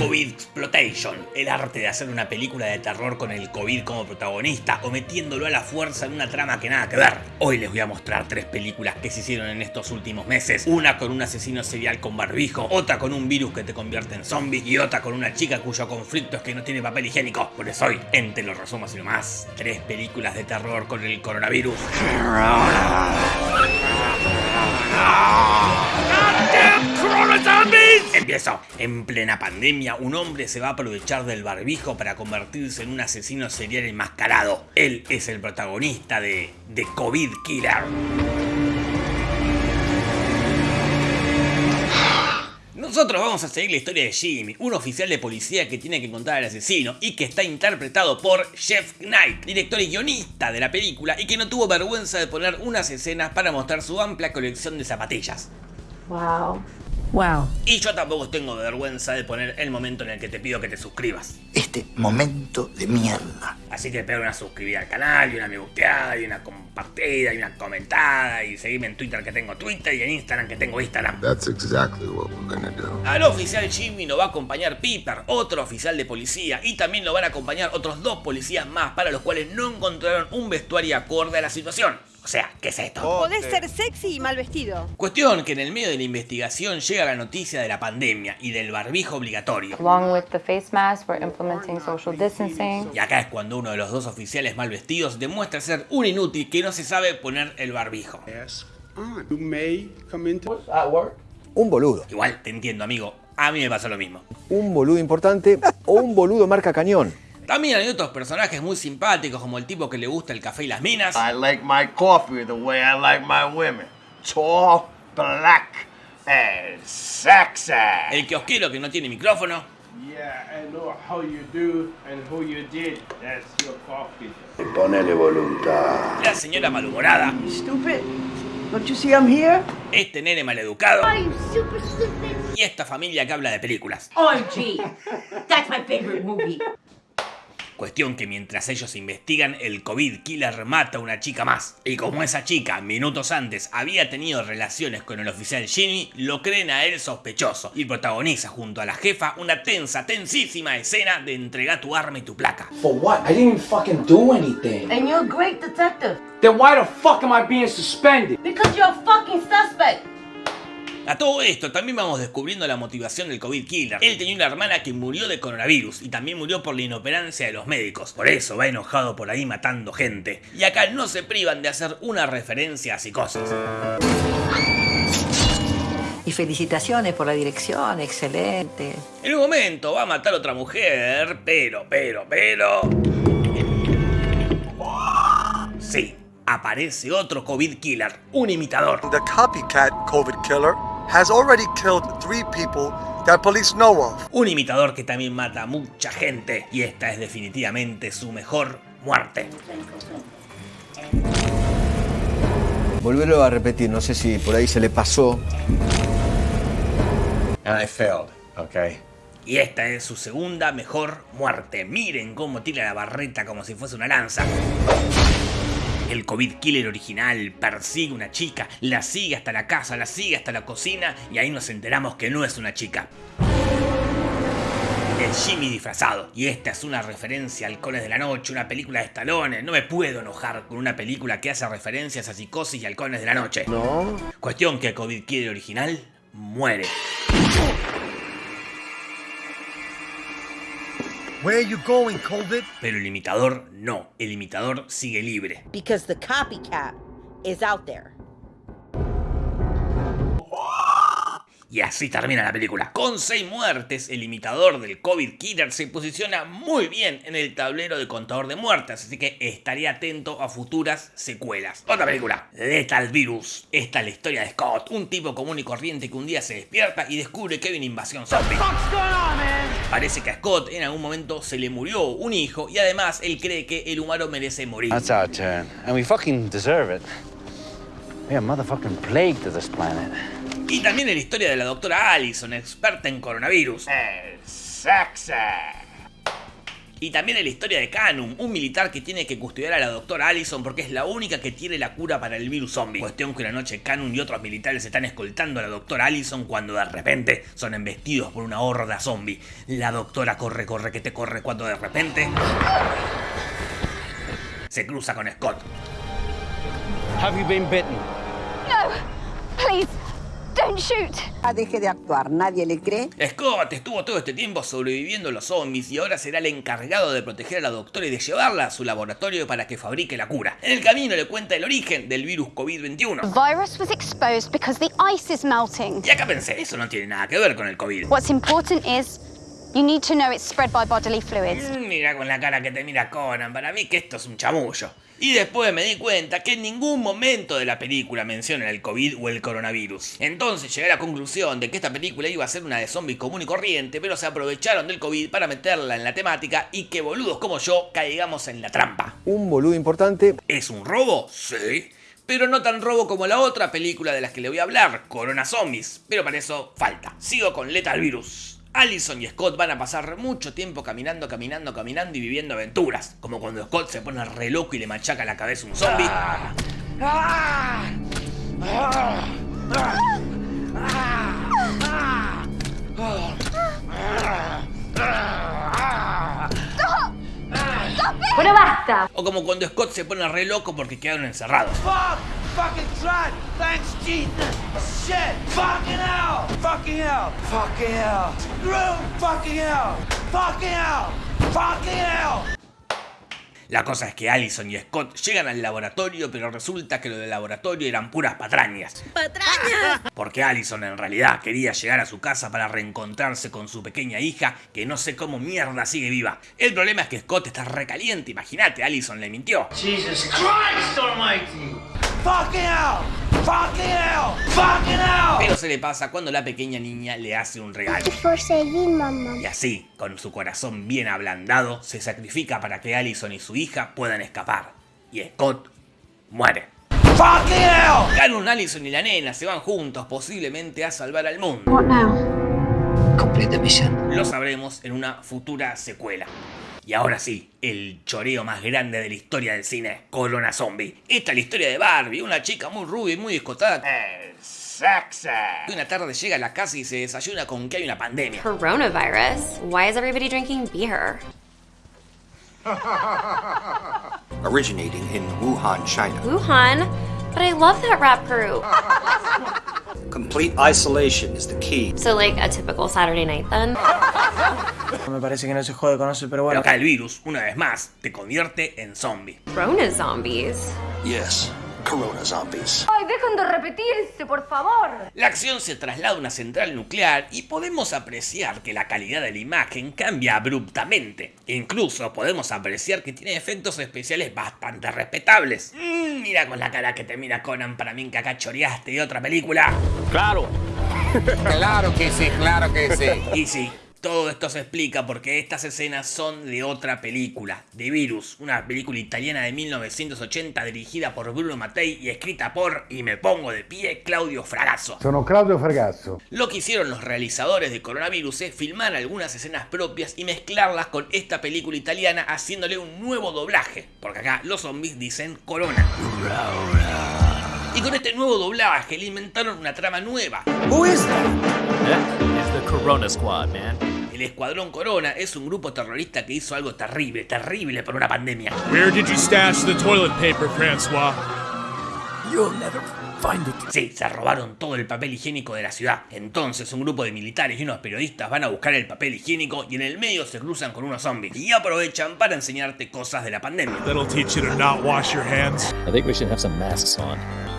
COVID Exploitation, el arte de hacer una película de terror con el COVID como protagonista o metiéndolo a la fuerza en una trama que nada que ver. Hoy les voy a mostrar tres películas que se hicieron en estos últimos meses. Una con un asesino serial con barbijo, otra con un virus que te convierte en zombie y otra con una chica cuyo conflicto es que no tiene papel higiénico. Por eso hoy, entre los resumos y nomás, tres películas de terror con el coronavirus. Empiezo. En plena pandemia, un hombre se va a aprovechar del barbijo para convertirse en un asesino serial enmascarado. Él es el protagonista de The COVID Killer. Nosotros vamos a seguir la historia de Jimmy, un oficial de policía que tiene que encontrar al asesino y que está interpretado por Jeff Knight, director y guionista de la película y que no tuvo vergüenza de poner unas escenas para mostrar su amplia colección de zapatillas. Wow. Wow. Y yo tampoco tengo vergüenza de poner el momento en el que te pido que te suscribas. Este momento de mierda. Así que pega una suscribida al canal, y una me gusteada, y una compartida, y una comentada, y seguime en Twitter que tengo Twitter, y en Instagram que tengo Instagram. That's exactly what we're gonna do. Al oficial Jimmy lo va a acompañar Piper, otro oficial de policía, y también lo van a acompañar otros dos policías más para los cuales no encontraron un vestuario acorde a la situación. O sea, ¿qué es esto? Podés ser sexy y mal vestido. Cuestión que en el medio de la investigación llega la noticia de la pandemia y del barbijo obligatorio. Along with the face mask, we're implementing social distancing. Y acá es cuando uno de los dos oficiales mal vestidos demuestra ser un inútil que no se sabe poner el barbijo. You may come into Un boludo. Igual, te entiendo amigo, a mí me pasa lo mismo. Un boludo importante o un boludo marca cañón. También hay otros personajes muy simpáticos como el tipo que le gusta el café y las minas. I like my coffee the way I like my women. Tall, black, and sexy. El kiosquero que no tiene micrófono. Yeah, I know how you do and who you did. That's your coffee. Ponele voluntad. La señora malhumorada. Stupid. Don't you see I'm here? Este nene maleducado. Y esta familia que habla de películas. OMG. That's my favorite movie. Cuestión que mientras ellos investigan, el COVID killer mata a una chica más. Y como esa chica, minutos antes, había tenido relaciones con el oficial Jimmy, lo creen a él sospechoso. Y protagoniza junto a la jefa una tensa, tensísima escena de entregar tu arma y tu placa. For what? I didn't even fucking do anything. And you're a great detective. Then why the fuck am I being suspended? Because you're a fucking suspect. A todo esto también vamos descubriendo la motivación del COVID killer. Él tenía una hermana que murió de coronavirus y también murió por la inoperancia de los médicos. Por eso va enojado por ahí matando gente. Y acá no se privan de hacer una referencia a psicosis. Y felicitaciones por la dirección, excelente. En un momento va a matar a otra mujer, pero, pero, pero... Sí, aparece otro COVID killer, un imitador. The copycat COVID killer has already killed three people that police know of. Un imitador que también mata a mucha gente y esta es definitivamente su mejor muerte. Volverlo a repetir, no sé si por ahí se le pasó. And I failed, okay? Y esta es su segunda mejor muerte. Miren cómo tira la barreta como si fuese una lanza. El COVID Killer original persigue una chica, la sigue hasta la casa, la sigue hasta la cocina y ahí nos enteramos que no es una chica. El Jimmy disfrazado. Y esta es una referencia a Halcones de la Noche, una película de Stallone. No me puedo enojar con una película que hace referencias a psicosis y Halcones de la Noche. No. Cuestión que el COVID Killer original muere. Where are you going, COVID? Pero el imitador no. El imitador sigue libre. Because the copycat is out there. Y así termina la película. Con 6 muertes, el imitador del COVID Killer se posiciona muy bien en el tablero de contador de muertes, así que estaría atento a futuras secuelas. Otra película, Lethal Virus. Esta es la historia de Scott, un tipo común y corriente que un día se despierta y descubre que hay una invasión zombie. Parece que a Scott en algún momento se le murió un hijo y además él cree que el humano merece morir. That's our turn. And we fucking deserve it. We are motherfucking plague to this planet. Y también en la historia de la doctora Allison, experta en coronavirus. Sexy. Y también en la historia de Canum, un militar que tiene que custodiar a la doctora Allison porque es la única que tiene la cura para el virus zombie. Cuestión que una noche Canum y otros militares están escoltando a la doctora Allison cuando de repente son embestidos por una horda zombie. La doctora corre, corre, que te corre cuando de repente se cruza con Scott. Have you been bitten? Don't shoot! Ah, deje de actuar, nadie le cree. Scott estuvo todo este tiempo sobreviviendo a los zombies y ahora será el encargado de proteger a la doctora y de llevarla a su laboratorio para que fabrique la cura. En el camino le cuenta el origen del virus COVID-21. Virus was exposed because the ice is melting. Y acá pensé, eso no tiene nada que ver con el COVID. What's important is you need to know it's spread by bodily fluids. Mm, Mira con la cara que te mira Conan, para mí que esto es un chamullo. Y después me di cuenta que en ningún momento de la película mencionan el COVID o el coronavirus. Entonces llegué a la conclusión de que esta película iba a ser una de zombies común y corriente, pero se aprovecharon del COVID para meterla en la temática y que boludos como yo caigamos en la trampa. Un boludo importante. ¿Es un robo? Sí. Pero no tan robo como la otra película de las que le voy a hablar, Corona Zombies. Pero para eso falta. Sigo con Lethal Virus. Allison y Scott van a pasar mucho tiempo caminando, caminando, caminando y viviendo aventuras. Como cuando Scott se pone re loco y le machaca la cabeza a un zombie. Bueno, basta. O como cuando Scott se pone re loco porque quedaron encerrados. Fuck! Fucking tried! Thanks, Jesus! Shit! Fucking hell! Fucking hell! Fucking hell! Screw! Fucking hell! Fucking hell! Fucking hell! La cosa es que Allison y Scott llegan al laboratorio, pero resulta que lo del laboratorio eran puras patrañas. ¡Patrañas! Porque Allison en realidad quería llegar a su casa para reencontrarse con su pequeña hija, que no sé cómo mierda sigue viva. El problema es que Scott está recaliente, imagínate, Allison le mintió. Jesus Christ almighty! Fucking hell! Fucking hell! Pero se le pasa cuando la pequeña niña le hace un regalo. Y así, con su corazón bien ablandado, se sacrifica para que Allison y su hija puedan escapar. Y Scott muere. Fucking hell! Canun, Allison y la nena se van juntos, posiblemente a salvar al mundo. What now? Complete the mission. Lo sabremos en una futura secuela. Y ahora sí, el choreo más grande de la historia del cine, Corona Zombie. Esta es la historia de Barbie, una chica muy rubia y muy escotada. Sexy! que Una tarde llega a la casa y se desayuna con que hay una pandemia. Coronavirus? Why is everybody drinking beer? Originating in Wuhan, China. Wuhan? But I love that rap group. Complete isolation is the key. So, like a typical Saturday night then? Me parece que no se jode con eso, pero Pero bueno. acá el virus, una vez más, te convierte en zombie. Rona zombies. Yes, Corona zombies. Ay, dejen de repetirse, por favor. La acción se traslada a una central nuclear y podemos apreciar que la calidad de la imagen cambia abruptamente. Incluso podemos apreciar que tiene efectos especiales bastante respetables. Mm, mira con la cara que te mira Conan para mí que acá choreaste de otra película. Claro. Claro que sí, claro que sí. Y sí, todo esto se explica porque estas escenas son de otra película, de Virus, una película italiana de 1980 dirigida por Bruno Mattei y escrita por, y me pongo de pie, Claudio Fragasso. Sono Claudio Fragasso. Lo que hicieron los realizadores de Coronavirus es filmar algunas escenas propias y mezclarlas con esta película italiana haciéndole un nuevo doblaje, porque acá los zombies dicen Corona. Y con este nuevo doblaje le inventaron una trama nueva. Who is that? It's the Corona Squad, man. El Escuadrón Corona es un grupo terrorista que hizo algo terrible, terrible por una pandemia. Where did you stash the toilet paper, Francois? You'll never find it. Sí, se robaron todo el papel higiénico de la ciudad. Entonces un grupo de militares y unos periodistas van a buscar el papel higiénico y en el medio se cruzan con unos zombies y aprovechan para enseñarte cosas de la pandemia. That'll teach you to not wash your hands. I think we should have some masks on.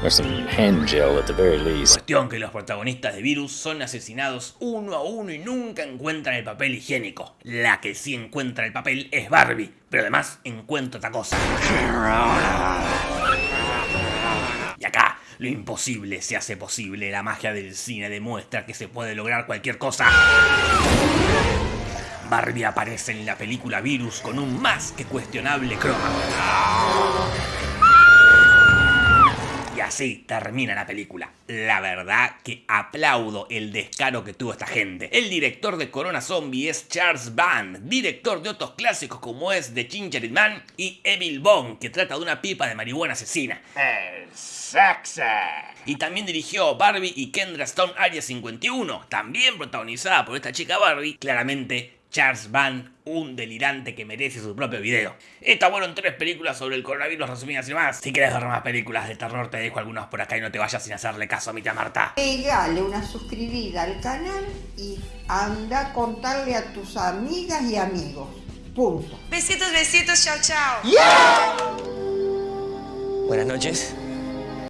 Some hand gel at the very least. Cuestión que los protagonistas de Virus son asesinados uno a uno y nunca encuentran el papel higiénico. La que sí encuentra el papel es Barbie, pero además encuentra otra cosa. Y acá, lo imposible se hace posible. La magia del cine demuestra que se puede lograr cualquier cosa. Barbie aparece en la película Virus con un más que cuestionable croma. Así termina la película. La verdad que aplaudo el descaro que tuvo esta gente. El director de Corona Zombie es Charles Band, director de otros clásicos como es The Ginger Man y Evil Bone, que trata de una pipa de marihuana asesina. El sexy. Y también dirigió Barbie y Kendra Stone Area 51, también protagonizada por esta chica Barbie, claramente Charles Van, un delirante que merece su propio video. Estas fueron tres películas sobre el coronavirus resumidas y más. Si quieres ver más películas de terror, te dejo algunas por acá y no te vayas sin hacerle caso a mi tía Marta. Pegale una suscribida al canal y anda a contarle a tus amigas y amigos. Punto. Besitos, besitos, chao, chao. Buenas noches.